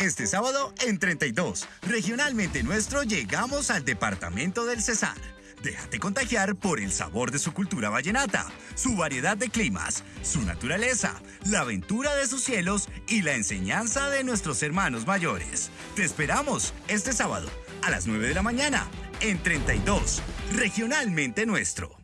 Este sábado en 32, regionalmente nuestro, llegamos al departamento del Cesar. Déjate contagiar por el sabor de su cultura vallenata, su variedad de climas, su naturaleza, la aventura de sus cielos y la enseñanza de nuestros hermanos mayores. Te esperamos este sábado a las 9 de la mañana en 32, regionalmente nuestro.